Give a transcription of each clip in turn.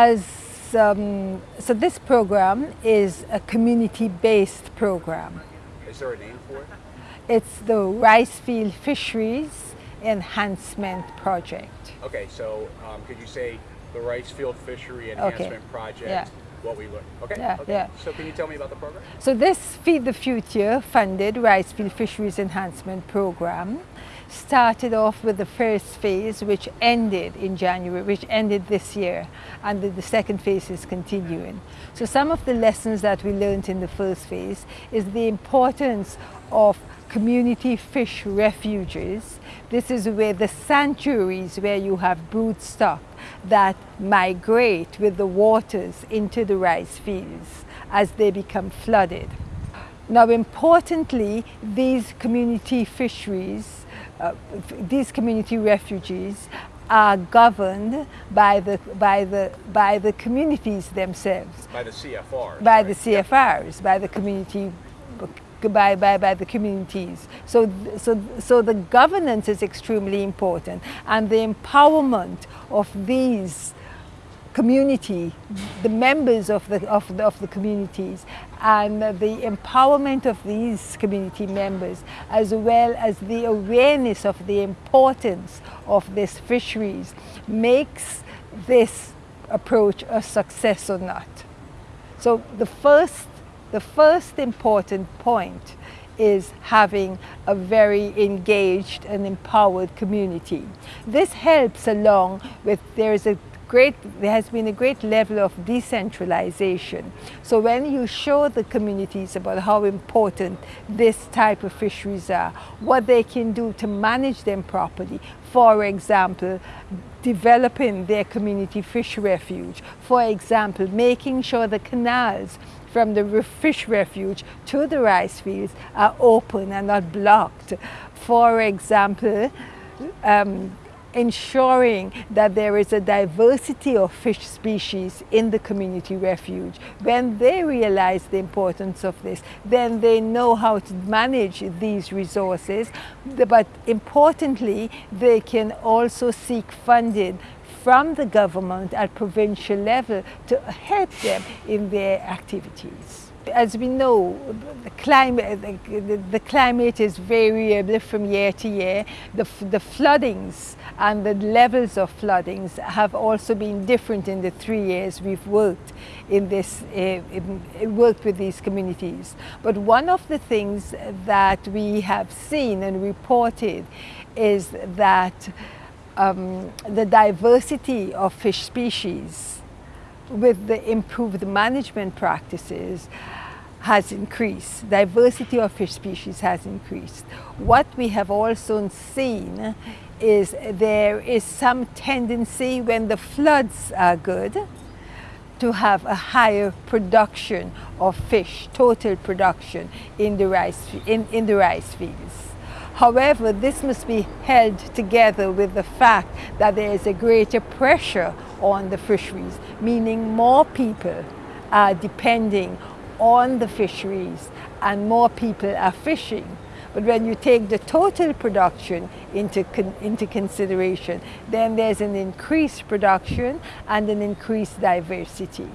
as um, so this program is a community-based program. Is there a name for it? It's the Rice Field Fisheries Enhancement Project. Okay, so um, could you say the Rice Field Fishery Enhancement Okay. Project? Yeah. What we learned. Okay. Yeah, okay. yeah. So can you tell me about the program? So this Feed the Future funded Rice Field Fisheries Enhancement Program started off with the first phase which ended in January, which ended this year, and the, the second phase is continuing. So some of the lessons that we learned in the first phase is the importance of community fish refuges. This is where the sanctuaries where you have brood stock that migrate with the waters into the rice fields as they become flooded. Now importantly, these community fisheries, uh, these community refugees are governed by the, by, the, by the communities themselves By the CFR. by the CFRs, by the community, by, by, by the communities. So, so, so the governance is extremely important and the empowerment of these community, the members of the, of the, of the communities and the empowerment of these community members as well as the awareness of the importance of these fisheries makes this approach a success or not. So the first, the first important point is having a very engaged and empowered community. This helps along with, there is a great, there has been a great level of decentralization. So when you show the communities about how important this type of fisheries are, what they can do to manage them properly, for example, developing their community fish refuge, for example, making sure the canals from the fish refuge to the rice fields are open and not blocked. For example, um, ensuring that there is a diversity of fish species in the community refuge. When they realize the importance of this, then they know how to manage these resources, but importantly, they can also seek funding from the government at provincial level to help them in their activities. As we know, the climate, the, the climate is variable from year to year. The, the floodings and the levels of floodings have also been different in the three years we've worked in this, uh, in, worked with these communities. But one of the things that we have seen and reported is that um, the diversity of fish species with the improved management practices has increased. Diversity of fish species has increased. What we have also seen is there is some tendency when the floods are good to have a higher production of fish, total production in the rice, in, in the rice fields. However, this must be held together with the fact that there is a greater pressure on the fisheries, meaning more people are depending on the fisheries and more people are fishing. But when you take the total production into, con- into consideration, then there's an increased production and an increased diversity.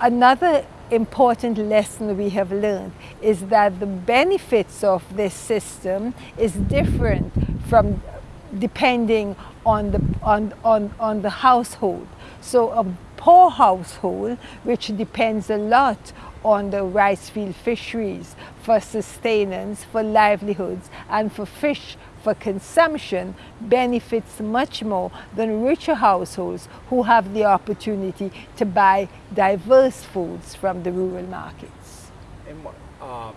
Another important lesson we have learned is that the benefits of this system is different from depending on the, on, on, on the household. So a poor household, which depends a lot on the rice field fisheries for sustenance, for livelihoods, and for fish for consumption benefits much more than richer households who have the opportunity to buy diverse foods from the rural markets. And uh,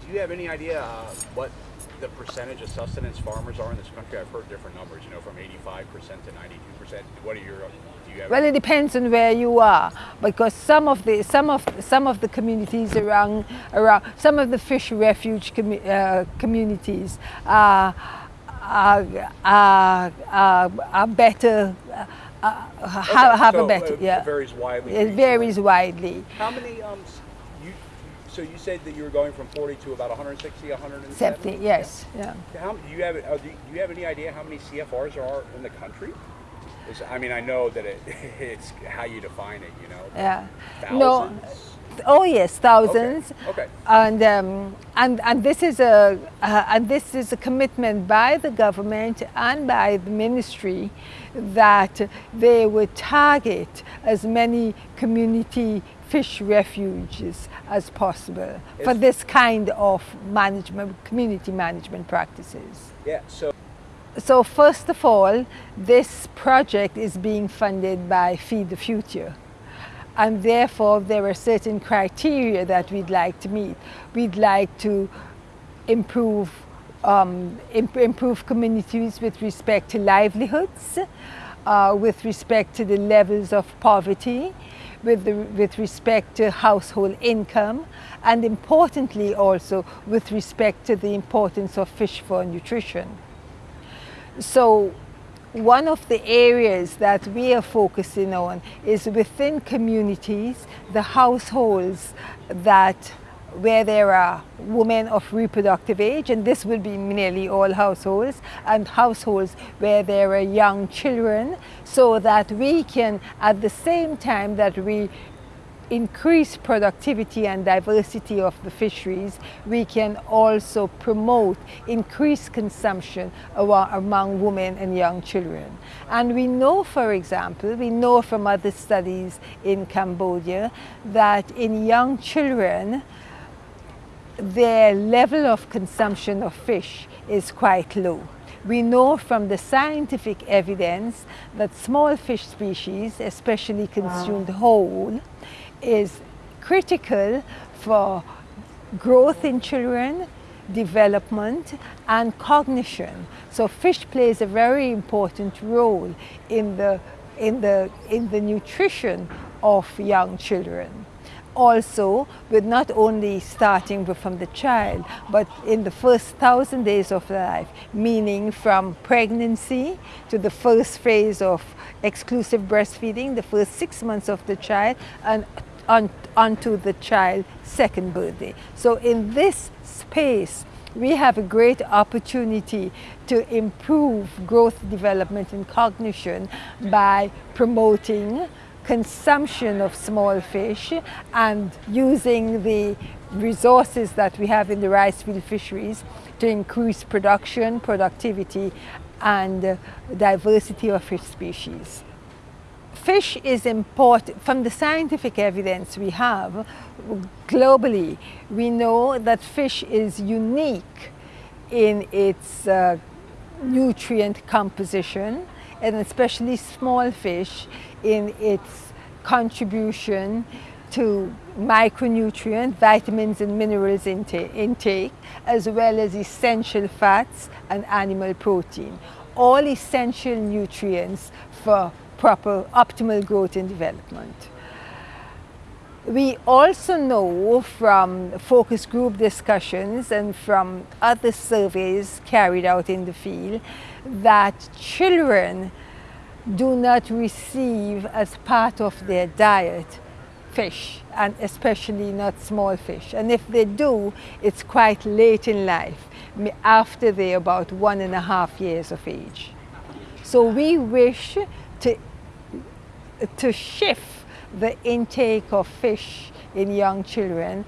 do you have any idea uh, what the percentage of sustenance farmers are in this country? I've heard different numbers, you know, from 85% to 92%. What are your, do you have? Well, it depends on where you are, because some of the some of some of the communities around around some of the fish refuge commu- uh, communities are are, are, are, are better. Uh, uh, have, Okay, have so a better, yeah. it yeah. varies widely It regionally. varies widely. How many, um, s- you, so you said that you were going from 40 to about 160, 170? Septic, yes, yeah. How, do you have, uh, do you have any idea how many CFRs there are in the country? Is, I mean, I know that it, it's how you define it, you know. Yeah. Thousands? No. Oh yes, thousands. Okay. okay. And um, and and this is a uh, and this is a commitment by the government and by the ministry that they would target as many community fish refuges as possible for this kind of management, community management practices. Yeah. So. So first of all, this project is being funded by Feed the Future and therefore there are certain criteria that we'd like to meet. We'd like to improve um, imp improve communities with respect to livelihoods, uh, with respect to the levels of poverty, with, the, with respect to household income, and importantly also with respect to the importance of fish for nutrition. So one of the areas that we are focusing on is within communities, the households that where there are women of reproductive age, and this will be nearly all households, and households where there are young children, so that we can, at the same time that we increase productivity and diversity of the fisheries, we can also promote increased consumption among women and young children. And we know, for example, we know from other studies in Cambodia that in young children, their level of consumption of fish is quite low. We know from the scientific evidence that small fish species, especially consumed whole, is critical for growth in children, development and cognition. So fish plays a very important role in the, in the, in the nutrition of young children. Also, with not only starting from the child, but in the first thousand days of life, meaning from pregnancy to the first phase of exclusive breastfeeding, the first six months of the child, and on, onto the child's second birthday. So in this space, we have a great opportunity to improve growth, development and cognition by promoting consumption of small fish and using the resources that we have in the rice field fisheries to increase production, productivity and diversity of fish species. Fish is important, from the scientific evidence we have globally, we know that fish is unique in its uh, nutrient composition and especially small fish in its contribution to micronutrient, vitamins and minerals intake, as well as essential fats and animal protein. All essential nutrients for proper optimal growth and development. We also know from focus group discussions and from other surveys carried out in the field that children do not receive as part of their diet fish and especially not small fish. And if they do, it's quite late in life, after they're about one and a half years of age. So we wish to, to shift the intake of fish in young children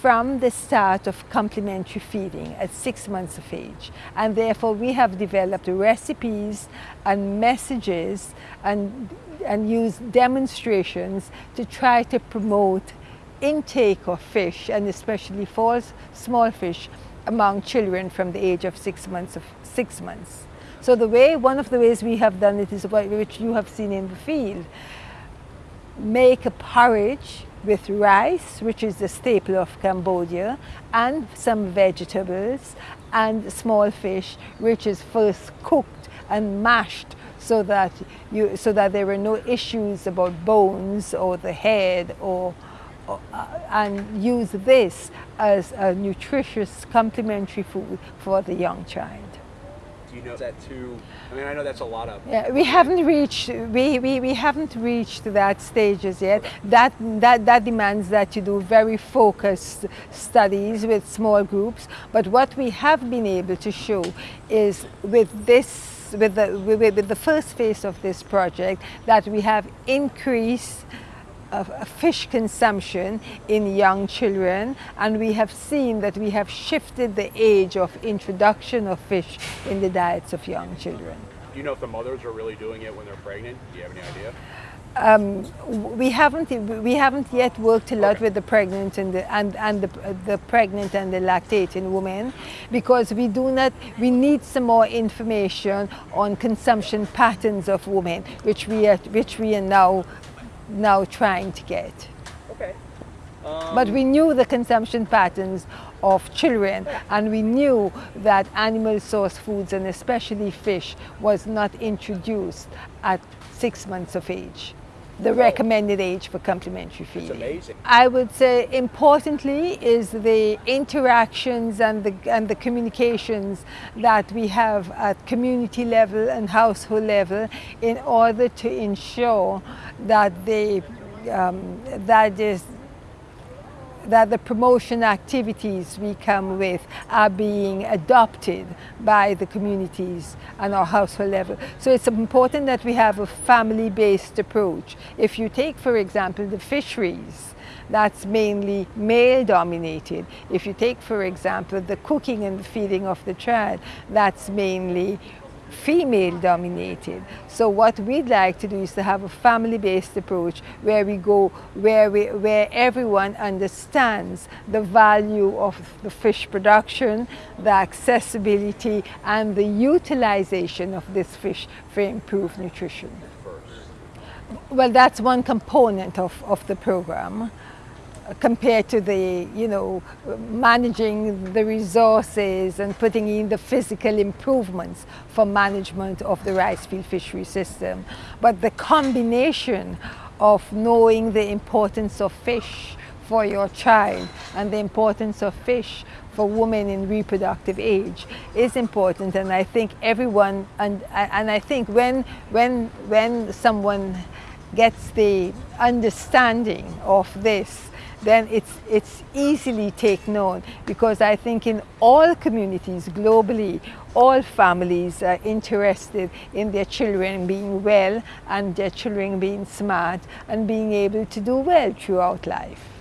from the start of complementary feeding at six months of age. And therefore we have developed recipes and messages and, and used demonstrations to try to promote intake of fish and especially for small fish among children from the age of six months of six months. So the way, one of the ways we have done it is what, which you have seen in the field. Make a porridge with rice, which is the staple of Cambodia, and some vegetables and small fish, which is first cooked and mashed so that, you, so that there were no issues about bones or the head or, or uh, and use this as a nutritious complementary food for the young child you know that too? I mean, I know that's a lot of. Yeah, we haven't reached we, we, we haven't reached that stages yet. Okay. That that that demands that you do very focused studies with small groups. But what we have been able to show is with this with the, with, with the first phase of this project, that we have increased fish consumption in young children and we have seen that we have shifted the age of introduction of fish in the diets of young children. Do you know if the mothers are really doing it when they're pregnant? Do you have any idea? Um, we haven't we haven't yet worked a lot okay. with the pregnant and the and, and the, the pregnant and the lactating women because we do not we need some more information on consumption patterns of women which we are which we are now now trying to get. Okay. Um, but we knew the consumption patterns of children and we knew that animal source foods and especially fish was not introduced at six months of age the recommended age for complementary feeding. That's amazing. I would say importantly is the interactions and the, and the communications that we have at community level and household level in order to ensure that they um, that is that the promotion activities we come with are being adopted by the communities and our household level. So it's important that we have a family-based approach. If you take, for example, the fisheries, that's mainly male dominated. If you take, for example, the cooking and the feeding of the child, that's mainly female dominated. So what we'd like to do is to have a family-based approach where we go, where, we, where everyone understands the value of the fish production, the accessibility and the utilization of this fish for improved nutrition. Well, that's one component of, of the program compared to the, you know, managing the resources and putting in the physical improvements for management of the rice field fishery system. But the combination of knowing the importance of fish for your child and the importance of fish for women in reproductive age is important and I think everyone and and I think when when when someone gets the understanding of this then it's, it's easily take known because I think in all communities globally, all families are interested in their children being well and their children being smart and being able to do well throughout life.